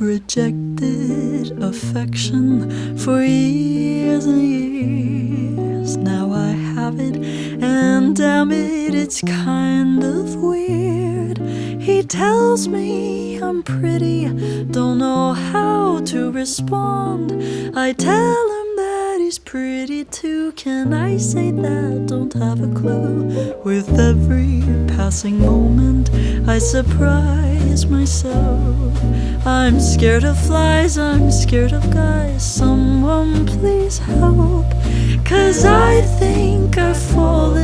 rejected affection for years and years. Now I have it, and damn it, it's kind of weird. He tells me I'm pretty, don't know how to respond. I tell him he's pretty too. Can I say that? Don't have a clue. With every passing moment, I surprise myself. I'm scared of flies, I'm scared of guys. Someone please help. Cause I think I've fallen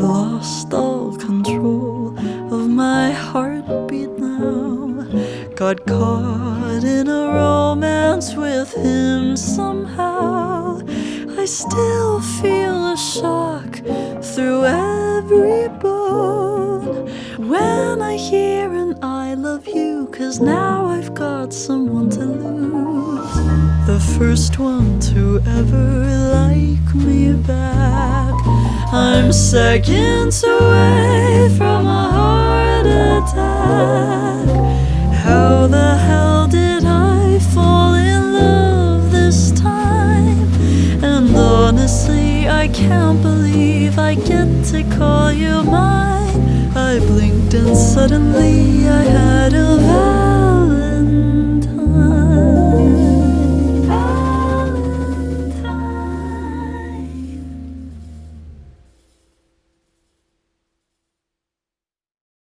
I've lost all control of my heartbeat now. Got caught in a romance with him somehow. I still feel a shock through every bone when I hear an I love you, cause now I've got someone to lose. The first one to ever like me back. I'm seconds away from a heart attack. How the hell did I fall in love this time? And honestly, I can't believe I get to call you mine. I blinked and suddenly I had a